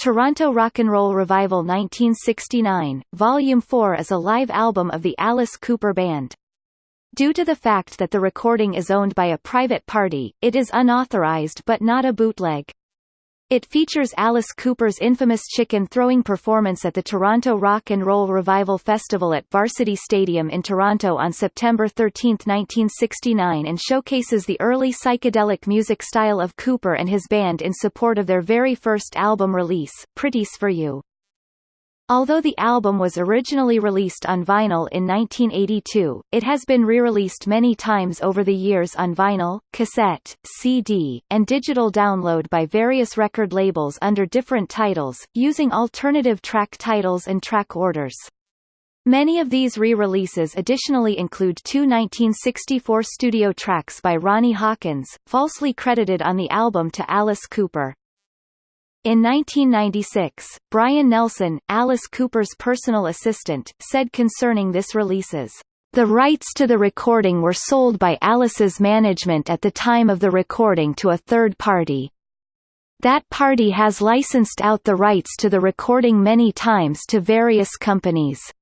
Toronto Rock and Roll Revival 1969, Volume 4 is a live album of the Alice Cooper Band. Due to the fact that the recording is owned by a private party, it is unauthorized but not a bootleg. It features Alice Cooper's infamous chicken throwing performance at the Toronto Rock and Roll Revival Festival at Varsity Stadium in Toronto on September 13, 1969 and showcases the early psychedelic music style of Cooper and his band in support of their very first album release, Pretties for You. Although the album was originally released on vinyl in 1982, it has been re-released many times over the years on vinyl, cassette, CD, and digital download by various record labels under different titles, using alternative track titles and track orders. Many of these re-releases additionally include two 1964 studio tracks by Ronnie Hawkins, falsely credited on the album to Alice Cooper. In 1996, Brian Nelson, Alice Cooper's personal assistant, said concerning this releases, "...the rights to the recording were sold by Alice's management at the time of the recording to a third party. That party has licensed out the rights to the recording many times to various companies.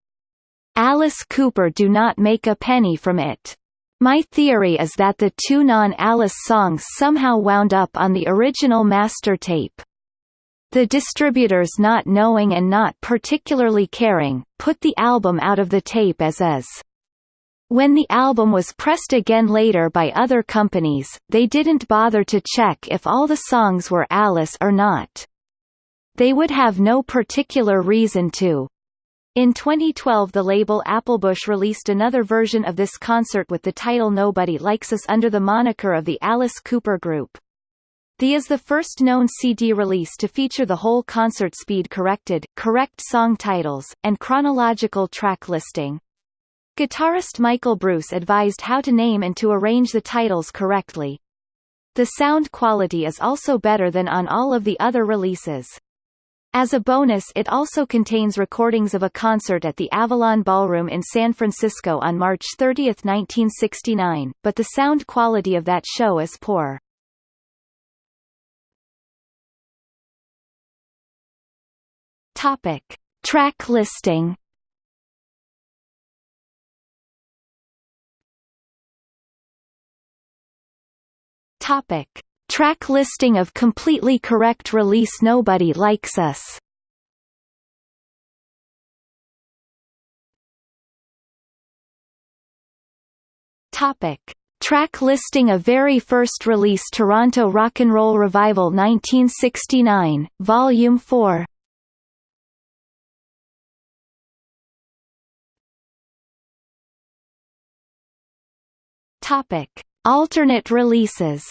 Alice Cooper do not make a penny from it." My theory is that the two non-Alice songs somehow wound up on the original master tape. The distributors not knowing and not particularly caring, put the album out of the tape as is. When the album was pressed again later by other companies, they didn't bother to check if all the songs were Alice or not. They would have no particular reason to. In 2012 the label Applebush released another version of this concert with the title Nobody Likes Us under the moniker of the Alice Cooper Group. The is the first known CD release to feature the whole concert speed corrected, correct song titles, and chronological track listing. Guitarist Michael Bruce advised how to name and to arrange the titles correctly. The sound quality is also better than on all of the other releases. As a bonus it also contains recordings of a concert at the Avalon Ballroom in San Francisco on March 30, 1969, but the sound quality of that show is poor. Topic: Track listing. Topic: Track listing of completely correct release Nobody Likes Us. Topic: Track listing of very first release Toronto Rock and Roll Revival 1969, Volume 4. Topic: Alternate releases.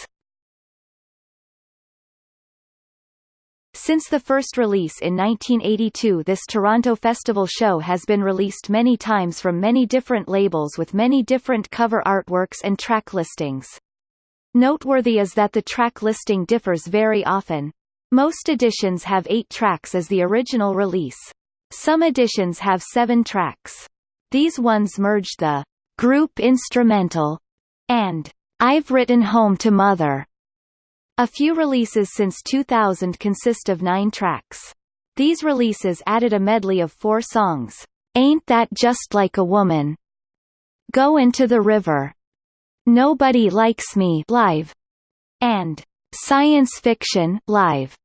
Since the first release in 1982 this Toronto Festival show has been released many times from many different labels with many different cover artworks and track listings. Noteworthy is that the track listing differs very often. Most editions have eight tracks as the original release. Some editions have seven tracks. These ones merged the group instrumental and I've Written Home to Mother. A few releases since 2000 consist of nine tracks. These releases added a medley of four songs, Ain't That Just Like a Woman, Go Into the River, Nobody Likes Me live, and Science Fiction live.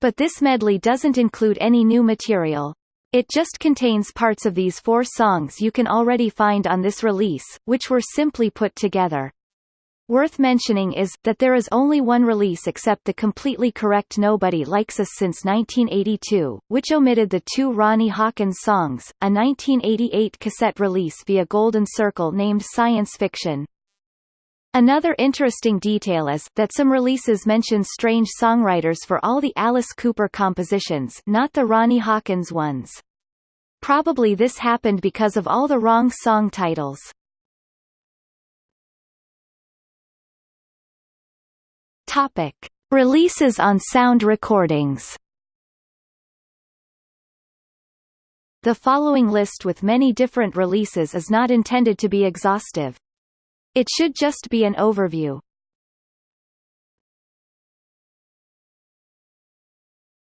But this medley doesn't include any new material. It just contains parts of these four songs you can already find on this release, which were simply put together. Worth mentioning is, that there is only one release except the completely correct Nobody Likes Us since 1982, which omitted the two Ronnie Hawkins songs, a 1988 cassette release via Golden Circle named Science Fiction. Another interesting detail is, that some releases mention strange songwriters for all the Alice Cooper compositions not the Ronnie Hawkins ones. Probably this happened because of all the wrong song titles. Topic. Releases on sound recordings The following list with many different releases is not intended to be exhaustive. It should just be an overview.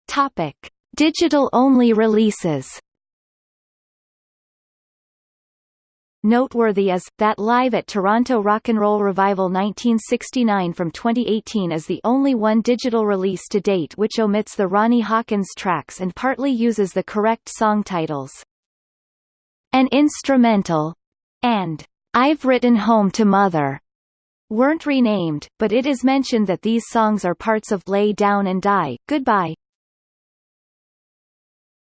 Topic: Digital-only releases Noteworthy is, that Live at Toronto Rock and Roll Revival 1969 from 2018 is the only one digital release to date which omits the Ronnie Hawkins tracks and partly uses the correct song titles. An instrumental and I've Written Home to Mother weren't renamed, but it is mentioned that these songs are parts of Lay Down and Die, Goodbye,